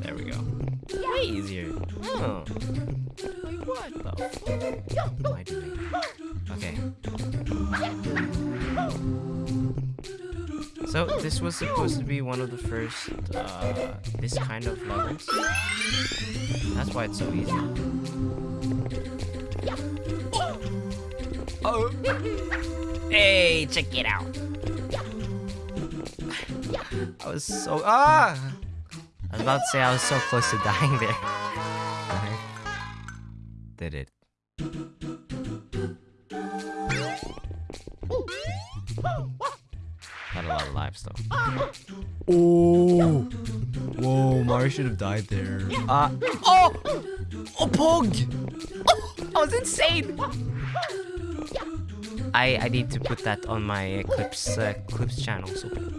There we go. Way easier. Oh. Wait, what the am I doing? Okay. So this was supposed to be one of the first uh, this kind of levels. That's why it's so easy. Oh. Hey, check it out. I was so ah. I was about to say I was so close to dying there. Did it? Had a lot of lives though. Oh! Whoa, Mario should have died there. Uh, oh! Oh, Pog! Oh, that was insane! I, I need to put that on my Clips, uh, Clips channel, so